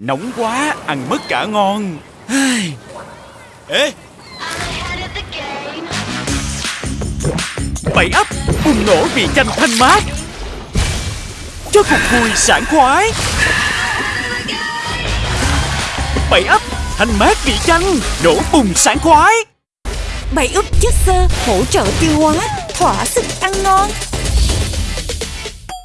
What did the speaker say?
Nóng quá, ăn mất cả ngon. Ê, bảy ấp bùng nổ vị chanh thanh mát. Cho cuộc vui sảng khoái. Bảy ấp thanh mát vị chanh Nổ bùng sảng khoái. Bảy ấp chất xơ hỗ trợ tiêu hóa, thỏa sức ăn ngon.